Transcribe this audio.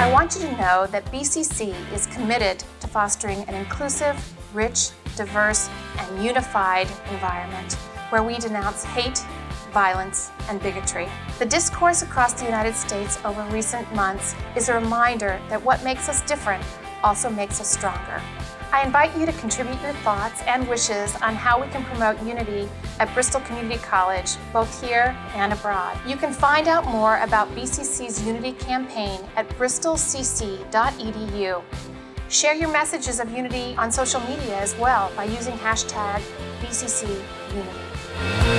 I want you to know that BCC is committed to fostering an inclusive, rich, diverse, and unified environment where we denounce hate, violence, and bigotry. The discourse across the United States over recent months is a reminder that what makes us different also makes us stronger. I invite you to contribute your thoughts and wishes on how we can promote unity at Bristol Community College, both here and abroad. You can find out more about BCC's Unity campaign at bristolcc.edu. Share your messages of unity on social media as well by using hashtag BCCUnity.